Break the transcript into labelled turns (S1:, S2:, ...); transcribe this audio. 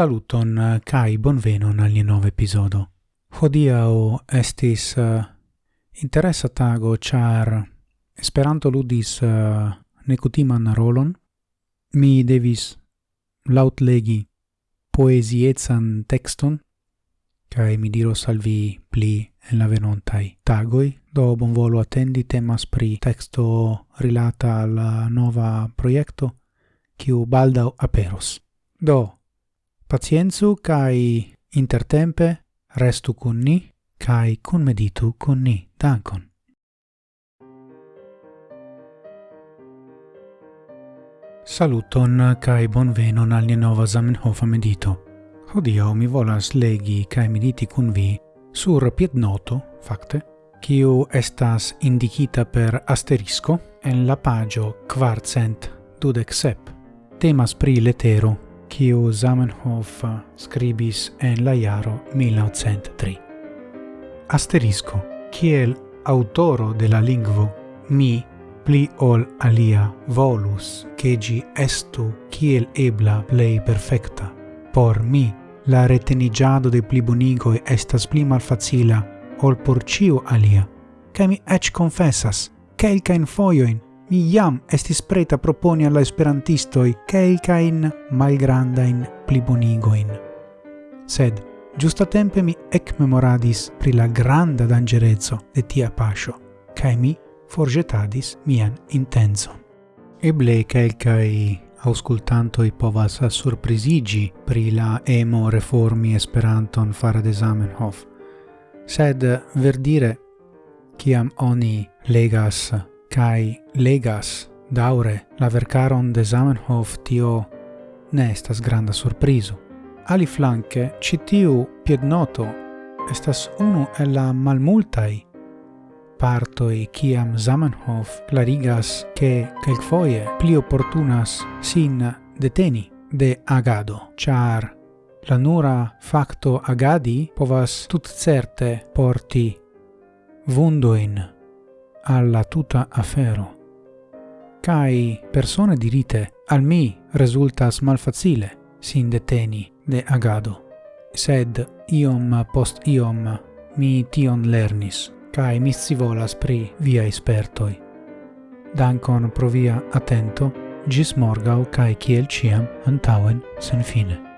S1: Saluton eh, kai bonvenon al nova episodo. Hodiau estis uh, interesa tago char Esperanto ludis eh, uh, nekutiman rolon. Mi devis laut legi poeziecan texton kai mi diros al vi pli en la venontai tagoi. Do bon volo attendi temas pri texto rilata al nova proiecto kiu baldau aperos. Do Pacienzu kai intertempe restu kun ni kai kun meditu kun ni. Dankon. Saluton kai bonvenon al nova Zamenhof medito. Hodio mi volas legi kai mediti cun vi sur piednoto, facte, kiu estas indicita per asterisco en la pagio quartcent dudec sep. Temas pri letero kiu Zamenhof scribis en la jaro 1903. Asterisco, kiel autoro de la lingvo, mi pli ol alia volus che gi estu kiel ebla plei perfecta. Por mi, la retenigiado de pli bonigoi estas pli malfacila ol por ciu alia, ca mi ec confessas, quelcaen foioin mi jam estis preta proponi alla esperantistoi quelcain malgrandain plibonigoin. Sed, giusta tempe mi ec memoradis pri la granda dangerezzo de tia pascio, cae mi forgetadis mian intenso. Eble quelcae auscultantoi povas surprisigi pri la emo reformi esperanton fare de Zamenhof, sed verdire, ciam oni legas kai legas daure la vercaron de Zamenhof tio ne estas granda surprizo. Ali flanke citiu piednoto estas unu el la malmultai partoi kiam Zamenhof clarigas che quelquefoie pli opportunas sin deteni de agado, char la nura facto agadi povas tut certe porti vundoin alla tuta afero. Cai persone dirite al mi resultas malfacile sin deteni de agado, sed iom post iom mi tion lernis, cae mi scivolas pri via espertoi. Dankon pro via attento, gis morgau cae ciel ciam antauen sen fine.